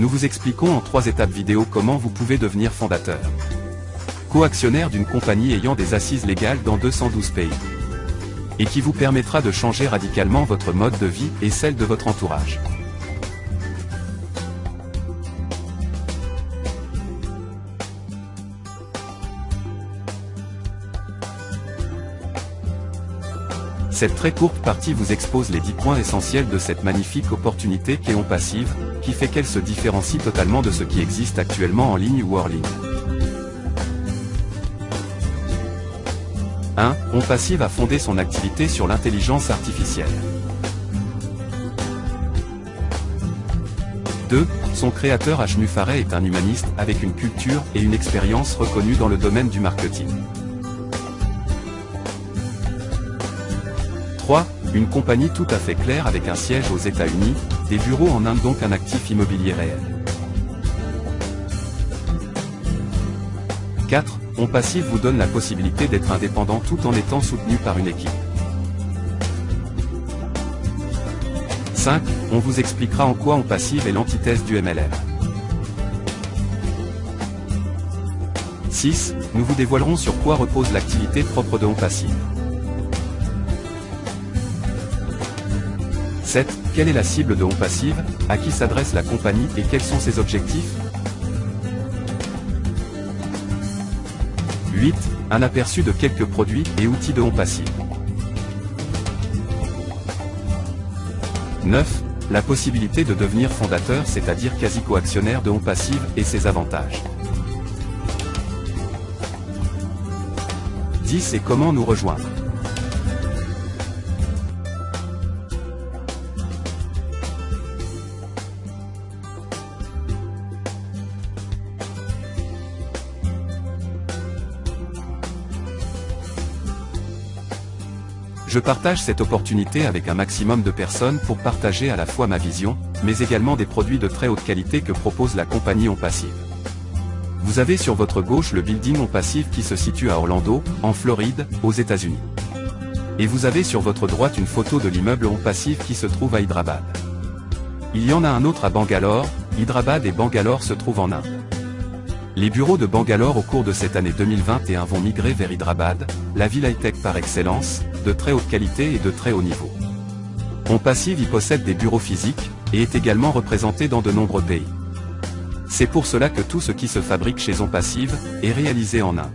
Nous vous expliquons en trois étapes vidéo comment vous pouvez devenir fondateur. Co-actionnaire d'une compagnie ayant des assises légales dans 212 pays. Et qui vous permettra de changer radicalement votre mode de vie et celle de votre entourage. Cette très courte partie vous expose les 10 points essentiels de cette magnifique opportunité qu'est On Passive, qui fait qu'elle se différencie totalement de ce qui existe actuellement en ligne ou hors ligne. 1. On Passive a fondé son activité sur l'intelligence artificielle. 2. Son créateur H. Mufaret est un humaniste avec une culture et une expérience reconnues dans le domaine du marketing. Une compagnie tout à fait claire avec un siège aux États-Unis, des bureaux en Inde donc un actif immobilier réel. 4. On Passive vous donne la possibilité d'être indépendant tout en étant soutenu par une équipe. 5. On vous expliquera en quoi On Passive est l'antithèse du MLR. 6. Nous vous dévoilerons sur quoi repose l'activité propre de On Passive. 7. Quelle est la cible de On Passive À qui s'adresse la compagnie et quels sont ses objectifs? 8. Un aperçu de quelques produits et outils de On Passive. 9. La possibilité de devenir fondateur c'est-à-dire quasi-coactionnaire de On Passive et ses avantages. 10. Et comment nous rejoindre? Je partage cette opportunité avec un maximum de personnes pour partager à la fois ma vision, mais également des produits de très haute qualité que propose la compagnie On Passive. Vous avez sur votre gauche le building On Passive qui se situe à Orlando, en Floride, aux États-Unis. Et vous avez sur votre droite une photo de l'immeuble On Passive qui se trouve à Hyderabad. Il y en a un autre à Bangalore, Hyderabad et Bangalore se trouvent en Inde. Les bureaux de Bangalore au cours de cette année 2021 vont migrer vers Hyderabad, la ville high-tech par excellence, de très haute qualité et de très haut niveau. On Passive y possède des bureaux physiques, et est également représenté dans de nombreux pays. C'est pour cela que tout ce qui se fabrique chez On Passive, est réalisé en Inde.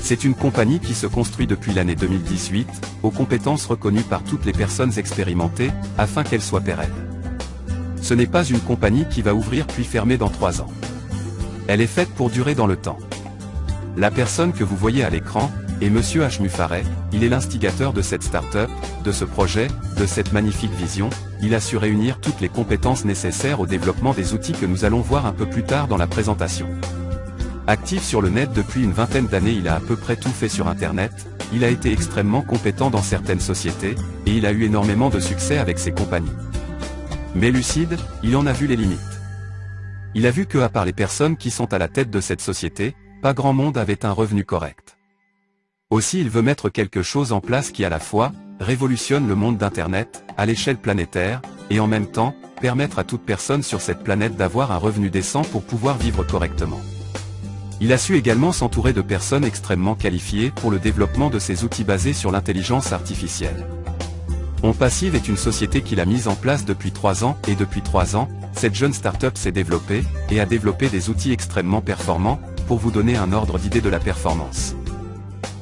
C'est une compagnie qui se construit depuis l'année 2018, aux compétences reconnues par toutes les personnes expérimentées, afin qu'elle soit pérenne. Ce n'est pas une compagnie qui va ouvrir puis fermer dans trois ans. Elle est faite pour durer dans le temps. La personne que vous voyez à l'écran, et Monsieur H. Il est l'instigateur de cette start-up, de ce projet, de cette magnifique vision, il a su réunir toutes les compétences nécessaires au développement des outils que nous allons voir un peu plus tard dans la présentation. Actif sur le net depuis une vingtaine d'années il a à peu près tout fait sur Internet, il a été extrêmement compétent dans certaines sociétés, et il a eu énormément de succès avec ses compagnies. Mais lucide, il en a vu les limites. Il a vu que à part les personnes qui sont à la tête de cette société, pas grand monde avait un revenu correct. Aussi il veut mettre quelque chose en place qui à la fois, révolutionne le monde d'Internet, à l'échelle planétaire, et en même temps, permettre à toute personne sur cette planète d'avoir un revenu décent pour pouvoir vivre correctement. Il a su également s'entourer de personnes extrêmement qualifiées pour le développement de ces outils basés sur l'intelligence artificielle. On Passive est une société qu'il a mise en place depuis 3 ans, et depuis 3 ans, cette jeune start-up s'est développée, et a développé des outils extrêmement performants, pour vous donner un ordre d'idée de la performance.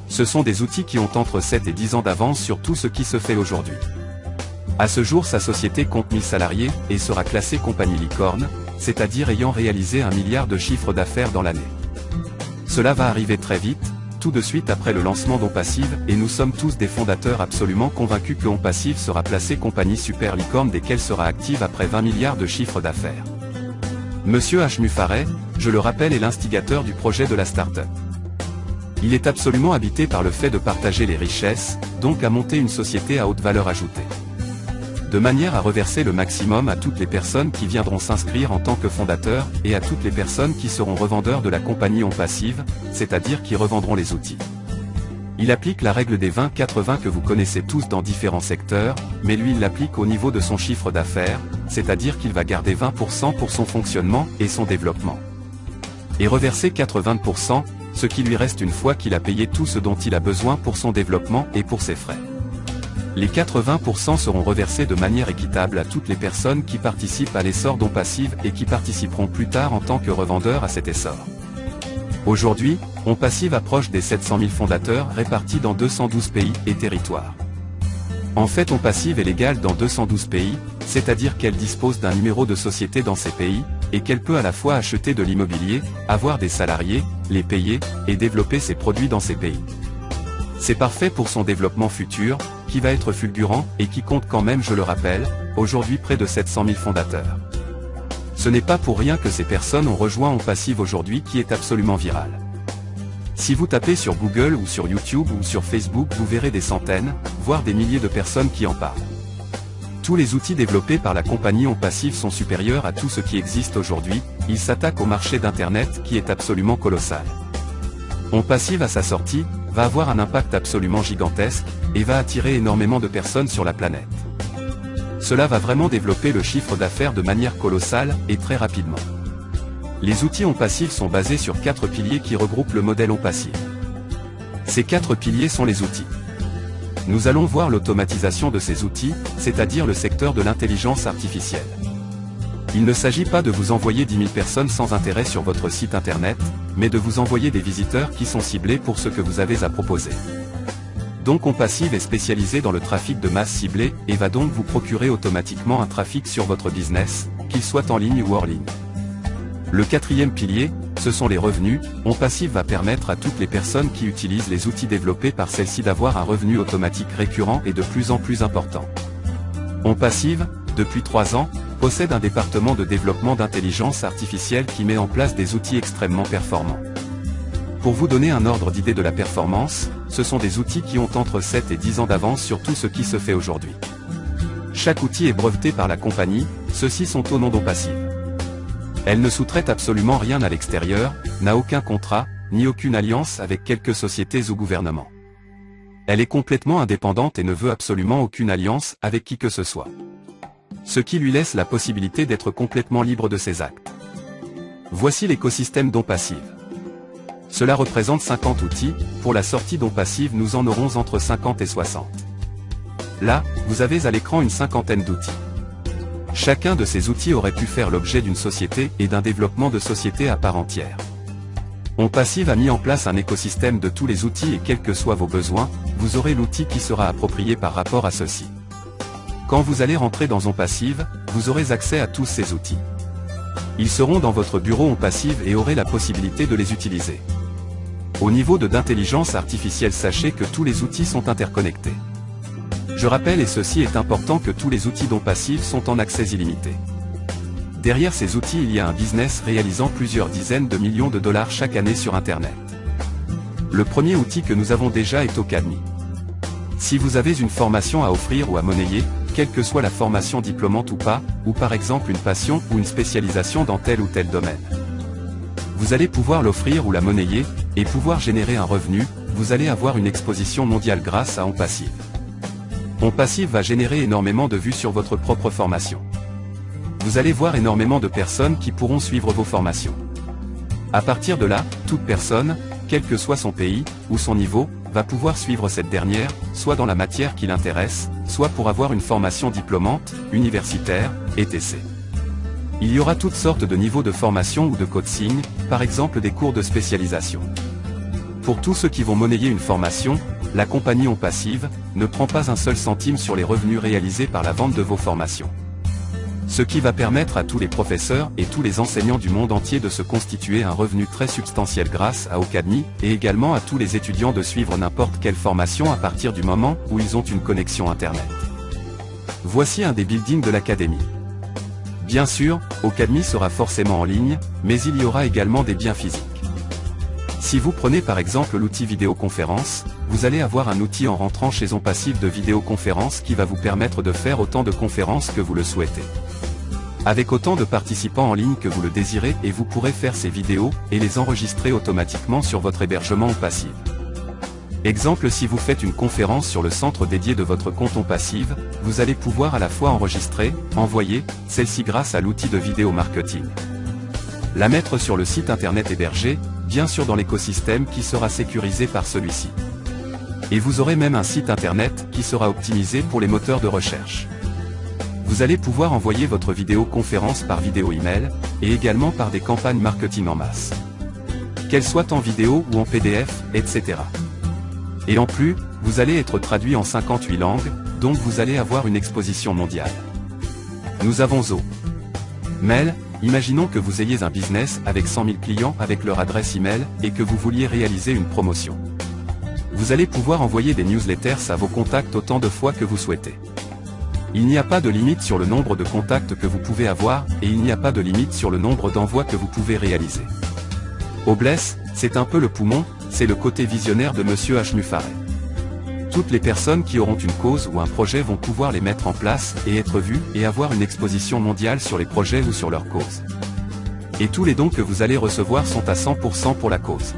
Ce sont des outils qui ont entre 7 et 10 ans d'avance sur tout ce qui se fait aujourd'hui. À ce jour sa société compte 1000 salariés, et sera classée compagnie licorne, c'est-à-dire ayant réalisé un milliard de chiffres d'affaires dans l'année. Cela va arriver très vite, tout de suite après le lancement d'OnPassive, et nous sommes tous des fondateurs absolument convaincus que OnPassive sera placée compagnie super licorne dès qu'elle sera active après 20 milliards de chiffres d'affaires. Monsieur H. Mufaret, je le rappelle est l'instigateur du projet de la start-up. Il est absolument habité par le fait de partager les richesses, donc à monter une société à haute valeur ajoutée. De manière à reverser le maximum à toutes les personnes qui viendront s'inscrire en tant que fondateurs, et à toutes les personnes qui seront revendeurs de la compagnie en passive, c'est-à-dire qui revendront les outils. Il applique la règle des 20-80 que vous connaissez tous dans différents secteurs, mais lui il l'applique au niveau de son chiffre d'affaires, c'est-à-dire qu'il va garder 20% pour son fonctionnement et son développement. Et reverser 80%, ce qui lui reste une fois qu'il a payé tout ce dont il a besoin pour son développement et pour ses frais. Les 80% seront reversés de manière équitable à toutes les personnes qui participent à l'essor dont passive et qui participeront plus tard en tant que revendeurs à cet essor. Aujourd'hui, On Passive approche des 700 000 fondateurs répartis dans 212 pays et territoires. En fait On Passive est légale dans 212 pays, c'est-à-dire qu'elle dispose d'un numéro de société dans ces pays, et qu'elle peut à la fois acheter de l'immobilier, avoir des salariés, les payer, et développer ses produits dans ces pays. C'est parfait pour son développement futur, qui va être fulgurant, et qui compte quand même je le rappelle, aujourd'hui près de 700 000 fondateurs. Ce n'est pas pour rien que ces personnes ont rejoint On Passive aujourd'hui qui est absolument viral. Si vous tapez sur Google ou sur YouTube ou sur Facebook vous verrez des centaines, voire des milliers de personnes qui en parlent. Tous les outils développés par la compagnie On Passive sont supérieurs à tout ce qui existe aujourd'hui, ils s'attaquent au marché d'Internet qui est absolument colossal. On Passive à sa sortie, va avoir un impact absolument gigantesque, et va attirer énormément de personnes sur la planète. Cela va vraiment développer le chiffre d'affaires de manière colossale, et très rapidement. Les outils On Passive sont basés sur quatre piliers qui regroupent le modèle On Passive. Ces quatre piliers sont les outils. Nous allons voir l'automatisation de ces outils, c'est-à-dire le secteur de l'intelligence artificielle. Il ne s'agit pas de vous envoyer 10 000 personnes sans intérêt sur votre site internet, mais de vous envoyer des visiteurs qui sont ciblés pour ce que vous avez à proposer. Donc On Passive est spécialisé dans le trafic de masse ciblé, et va donc vous procurer automatiquement un trafic sur votre business, qu'il soit en ligne ou hors ligne. Le quatrième pilier, ce sont les revenus, On Passive va permettre à toutes les personnes qui utilisent les outils développés par celles-ci d'avoir un revenu automatique récurrent et de plus en plus important. On Passive, depuis 3 ans, possède un département de développement d'intelligence artificielle qui met en place des outils extrêmement performants. Pour vous donner un ordre d'idée de la performance, ce sont des outils qui ont entre 7 et 10 ans d'avance sur tout ce qui se fait aujourd'hui. Chaque outil est breveté par la compagnie, ceux-ci sont au nom d'On Passive. Elle ne sous-traite absolument rien à l'extérieur, n'a aucun contrat, ni aucune alliance avec quelques sociétés ou gouvernements. Elle est complètement indépendante et ne veut absolument aucune alliance avec qui que ce soit. Ce qui lui laisse la possibilité d'être complètement libre de ses actes. Voici l'écosystème Don Passive. Cela représente 50 outils, pour la sortie Don Passive nous en aurons entre 50 et 60. Là, vous avez à l'écran une cinquantaine d'outils. Chacun de ces outils aurait pu faire l'objet d'une société et d'un développement de société à part entière. On Passive a mis en place un écosystème de tous les outils et quels que soient vos besoins, vous aurez l'outil qui sera approprié par rapport à ceci. Quand vous allez rentrer dans On Passive, vous aurez accès à tous ces outils. Ils seront dans votre bureau On Passive et aurez la possibilité de les utiliser. Au niveau de d'intelligence artificielle sachez que tous les outils sont interconnectés. Je rappelle et ceci est important que tous les outils dont sont en accès illimité. Derrière ces outils il y a un business réalisant plusieurs dizaines de millions de dollars chaque année sur Internet. Le premier outil que nous avons déjà est Ocademy. Si vous avez une formation à offrir ou à monnayer, quelle que soit la formation diplômante ou pas, ou par exemple une passion ou une spécialisation dans tel ou tel domaine. Vous allez pouvoir l'offrir ou la monnayer, et pouvoir générer un revenu, vous allez avoir une exposition mondiale grâce à On Passive. On Passive va générer énormément de vues sur votre propre formation. Vous allez voir énormément de personnes qui pourront suivre vos formations. À partir de là, toute personne, quel que soit son pays, ou son niveau, va pouvoir suivre cette dernière, soit dans la matière qui l'intéresse, soit pour avoir une formation diplômante, universitaire, etc. Il y aura toutes sortes de niveaux de formation ou de coaching, par exemple des cours de spécialisation. Pour tous ceux qui vont monnayer une formation, la compagnie On Passive ne prend pas un seul centime sur les revenus réalisés par la vente de vos formations. Ce qui va permettre à tous les professeurs et tous les enseignants du monde entier de se constituer un revenu très substantiel grâce à Ocademy, et également à tous les étudiants de suivre n'importe quelle formation à partir du moment où ils ont une connexion Internet. Voici un des buildings de l'Académie. Bien sûr, Ocademy sera forcément en ligne, mais il y aura également des biens physiques. Si vous prenez par exemple l'outil vidéoconférence, vous allez avoir un outil en rentrant chez On Passif de vidéoconférence qui va vous permettre de faire autant de conférences que vous le souhaitez. Avec autant de participants en ligne que vous le désirez et vous pourrez faire ces vidéos et les enregistrer automatiquement sur votre hébergement Passive. Exemple si vous faites une conférence sur le centre dédié de votre compte On Passive, vous allez pouvoir à la fois enregistrer, envoyer, celle-ci grâce à l'outil de vidéo marketing. La mettre sur le site internet hébergé, bien sûr dans l'écosystème qui sera sécurisé par celui-ci. Et vous aurez même un site internet qui sera optimisé pour les moteurs de recherche. Vous allez pouvoir envoyer votre vidéoconférence par vidéo email, et également par des campagnes marketing en masse. Qu'elles soient en vidéo ou en PDF, etc. Et en plus, vous allez être traduit en 58 langues, donc vous allez avoir une exposition mondiale. Nous avons Zo. Mail, imaginons que vous ayez un business avec 100 000 clients avec leur adresse email et que vous vouliez réaliser une promotion. Vous allez pouvoir envoyer des newsletters à vos contacts autant de fois que vous souhaitez. Il n'y a pas de limite sur le nombre de contacts que vous pouvez avoir, et il n'y a pas de limite sur le nombre d'envois que vous pouvez réaliser. Obless, c'est un peu le poumon, c'est le côté visionnaire de Monsieur H. Toutes les personnes qui auront une cause ou un projet vont pouvoir les mettre en place et être vues et avoir une exposition mondiale sur les projets ou sur leur cause. Et tous les dons que vous allez recevoir sont à 100% pour la cause.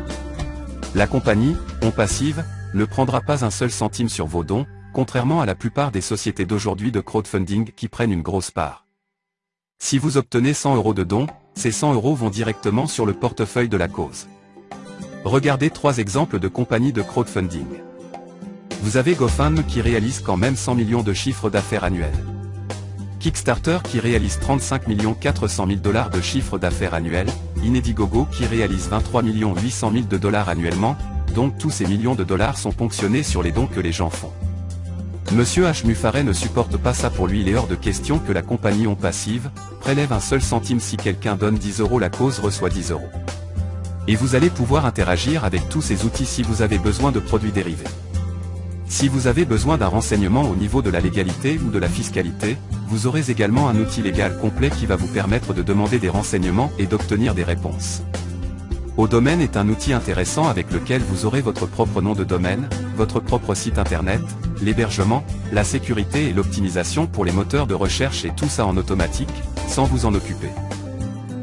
La compagnie, On Passive, ne prendra pas un seul centime sur vos dons, contrairement à la plupart des sociétés d'aujourd'hui de crowdfunding qui prennent une grosse part. Si vous obtenez 100 euros de dons, ces 100 euros vont directement sur le portefeuille de la cause. Regardez trois exemples de compagnies de crowdfunding. Vous avez GoFundMe qui réalise quand même 100 millions de chiffres d'affaires annuels. Kickstarter qui réalise 35 400 000 dollars de chiffre d'affaires annuel, Inedigogo qui réalise 23 800 000 de dollars annuellement, donc tous ces millions de dollars sont ponctionnés sur les dons que les gens font. Monsieur H. Muffaret ne supporte pas ça pour lui il est hors de question que la compagnie On Passive, prélève un seul centime si quelqu'un donne 10 euros la cause reçoit 10 euros. Et vous allez pouvoir interagir avec tous ces outils si vous avez besoin de produits dérivés. Si vous avez besoin d'un renseignement au niveau de la légalité ou de la fiscalité, vous aurez également un outil légal complet qui va vous permettre de demander des renseignements et d'obtenir des réponses. Au domaine est un outil intéressant avec lequel vous aurez votre propre nom de domaine, votre propre site internet, l'hébergement, la sécurité et l'optimisation pour les moteurs de recherche et tout ça en automatique, sans vous en occuper.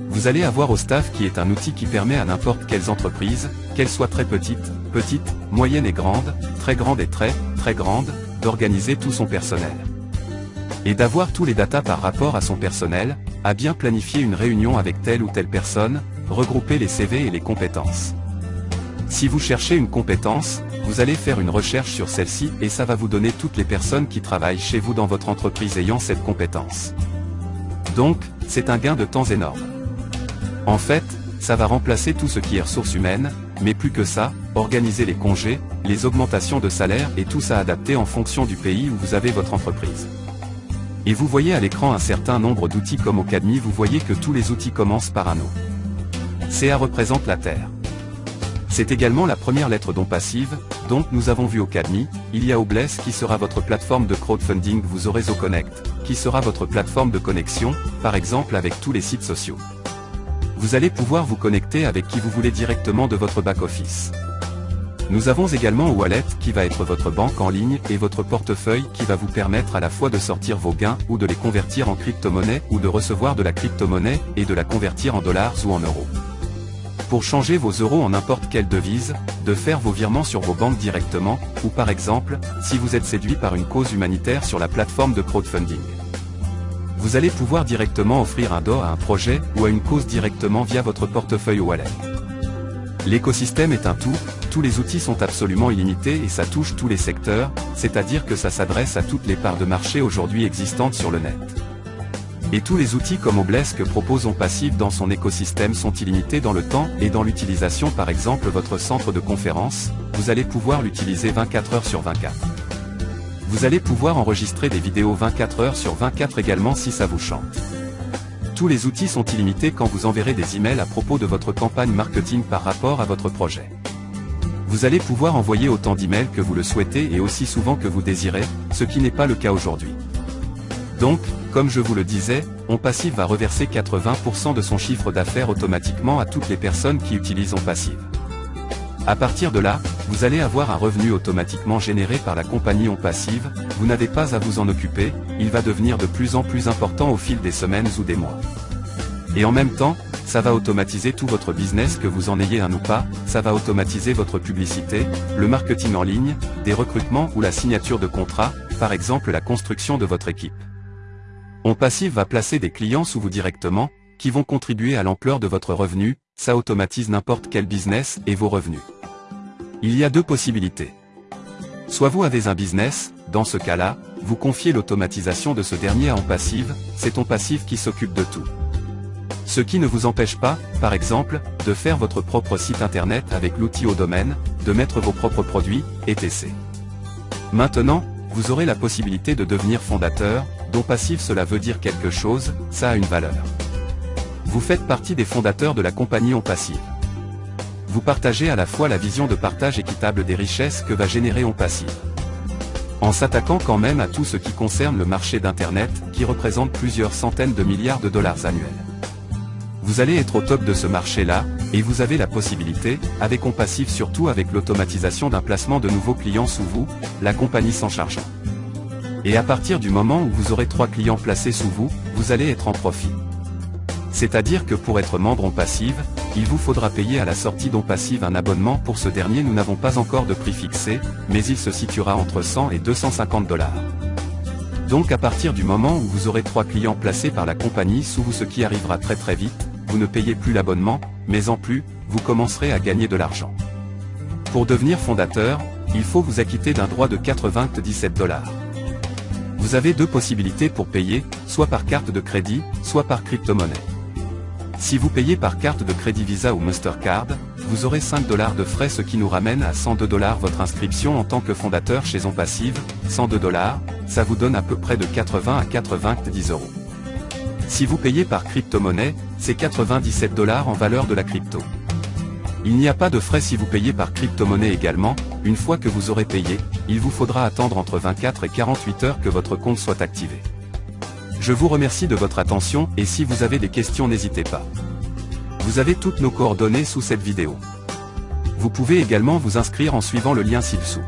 Vous allez avoir au staff qui est un outil qui permet à n'importe quelles entreprises, qu'elles soient très petites, petites, moyennes et grandes, très grandes et très, très grandes, d'organiser tout son personnel. Et d'avoir tous les datas par rapport à son personnel, à bien planifier une réunion avec telle ou telle personne, regrouper les CV et les compétences. Si vous cherchez une compétence, vous allez faire une recherche sur celle-ci et ça va vous donner toutes les personnes qui travaillent chez vous dans votre entreprise ayant cette compétence. Donc, c'est un gain de temps énorme. En fait, ça va remplacer tout ce qui est ressources humaines, mais plus que ça, organiser les congés, les augmentations de salaire et tout ça adapté en fonction du pays où vous avez votre entreprise. Et vous voyez à l'écran un certain nombre d'outils comme au Cadmi, vous voyez que tous les outils commencent par un O. CA représente la Terre. C'est également la première lettre dont passive, donc nous avons vu au Cadmi, il y a Obless qui sera votre plateforme de crowdfunding, vous aurez Connect, qui sera votre plateforme de connexion, par exemple avec tous les sites sociaux vous allez pouvoir vous connecter avec qui vous voulez directement de votre back-office. Nous avons également Wallet qui va être votre banque en ligne et votre portefeuille qui va vous permettre à la fois de sortir vos gains ou de les convertir en crypto-monnaie ou de recevoir de la crypto-monnaie et de la convertir en dollars ou en euros. Pour changer vos euros en n'importe quelle devise, de faire vos virements sur vos banques directement, ou par exemple, si vous êtes séduit par une cause humanitaire sur la plateforme de crowdfunding vous allez pouvoir directement offrir un DO à un projet ou à une cause directement via votre portefeuille wallet. L'écosystème est un tout, tous les outils sont absolument illimités et ça touche tous les secteurs, c'est-à-dire que ça s'adresse à toutes les parts de marché aujourd'hui existantes sur le net. Et tous les outils comme Obless que propose On Passive dans son écosystème sont illimités dans le temps et dans l'utilisation par exemple votre centre de conférence, vous allez pouvoir l'utiliser 24 heures sur 24. Vous allez pouvoir enregistrer des vidéos 24 heures sur 24 également si ça vous chante. Tous les outils sont illimités quand vous enverrez des emails à propos de votre campagne marketing par rapport à votre projet. Vous allez pouvoir envoyer autant d'emails que vous le souhaitez et aussi souvent que vous désirez, ce qui n'est pas le cas aujourd'hui. Donc, comme je vous le disais, OnPassive va reverser 80% de son chiffre d'affaires automatiquement à toutes les personnes qui utilisent OnPassive. À partir de là, vous allez avoir un revenu automatiquement généré par la compagnie en passive, vous n'avez pas à vous en occuper, il va devenir de plus en plus important au fil des semaines ou des mois. Et en même temps, ça va automatiser tout votre business que vous en ayez un ou pas, ça va automatiser votre publicité, le marketing en ligne, des recrutements ou la signature de contrats, par exemple la construction de votre équipe. On Passive va placer des clients sous vous directement, qui vont contribuer à l'ampleur de votre revenu, ça automatise n'importe quel business et vos revenus. Il y a deux possibilités. Soit vous avez un business, dans ce cas-là, vous confiez l'automatisation de ce dernier à En Passive, c'est ton passif qui s'occupe de tout. Ce qui ne vous empêche pas, par exemple, de faire votre propre site internet avec l'outil au domaine, de mettre vos propres produits, etc. Maintenant, vous aurez la possibilité de devenir fondateur, dont passif cela veut dire quelque chose, ça a une valeur. Vous faites partie des fondateurs de la compagnie On Passive. Vous partagez à la fois la vision de partage équitable des richesses que va générer On Passive. En s'attaquant quand même à tout ce qui concerne le marché d'Internet, qui représente plusieurs centaines de milliards de dollars annuels. Vous allez être au top de ce marché-là, et vous avez la possibilité, avec Compassif surtout avec l'automatisation d'un placement de nouveaux clients sous vous, la compagnie s'en chargeant. Et à partir du moment où vous aurez trois clients placés sous vous, vous allez être en profit. C'est-à-dire que pour être membre en passive, il vous faudra payer à la sortie d'On Passive un abonnement pour ce dernier nous n'avons pas encore de prix fixé, mais il se situera entre 100 et 250 dollars. Donc à partir du moment où vous aurez trois clients placés par la compagnie sous vous ce qui arrivera très très vite, vous ne payez plus l'abonnement, mais en plus, vous commencerez à gagner de l'argent. Pour devenir fondateur, il faut vous acquitter d'un droit de 97 dollars. Vous avez deux possibilités pour payer, soit par carte de crédit, soit par crypto-monnaie. Si vous payez par carte de crédit Visa ou Mastercard, vous aurez 5 dollars de frais ce qui nous ramène à 102 dollars votre inscription en tant que fondateur chez On Passive, 102 dollars, ça vous donne à peu près de 80 à 90 euros. Si vous payez par crypto-monnaie, c'est 97 dollars en valeur de la crypto. Il n'y a pas de frais si vous payez par crypto-monnaie également, une fois que vous aurez payé, il vous faudra attendre entre 24 et 48 heures que votre compte soit activé. Je vous remercie de votre attention et si vous avez des questions n'hésitez pas. Vous avez toutes nos coordonnées sous cette vidéo. Vous pouvez également vous inscrire en suivant le lien ci-dessous.